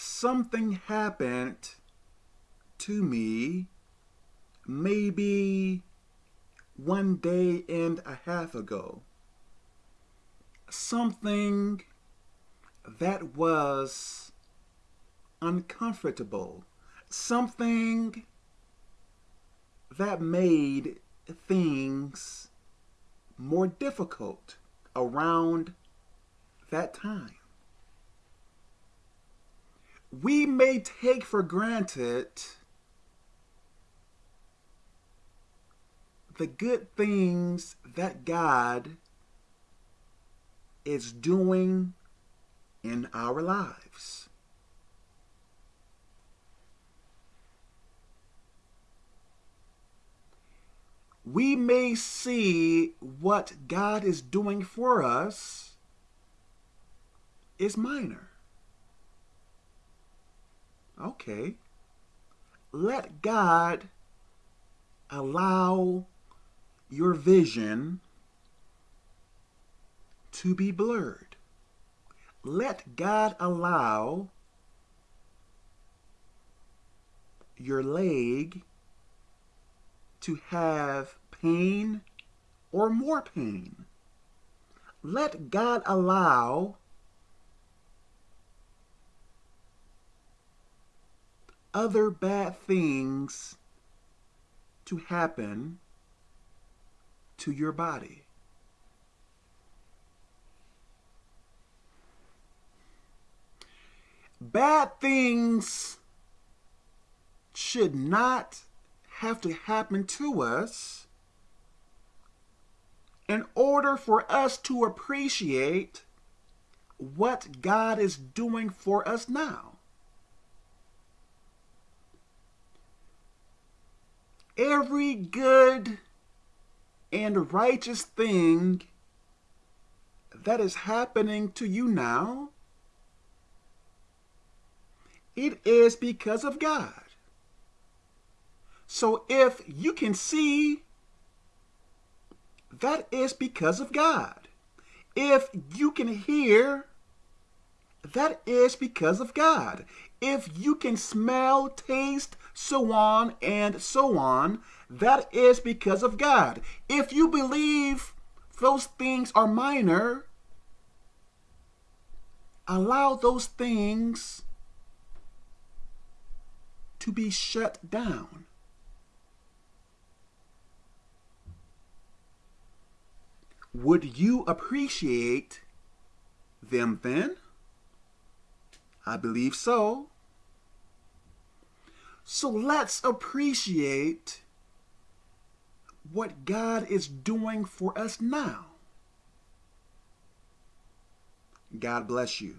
something happened to me maybe one day and a half ago. Something that was uncomfortable. Something that made things more difficult around that time. We may take for granted the good things that God is doing in our lives. We may see what God is doing for us is minor. Okay. Let God allow your vision to be blurred. Let God allow your leg to have pain or more pain. Let God allow other bad things to happen to your body. Bad things should not have to happen to us in order for us to appreciate what God is doing for us now. Every good and righteous thing that is happening to you now, it is because of God. So if you can see, that is because of God. If you can hear, that is because of God. If you can smell, taste, so on and so on, that is because of God. If you believe those things are minor, allow those things to be shut down. Would you appreciate them then? I believe so. So let's appreciate what God is doing for us now. God bless you.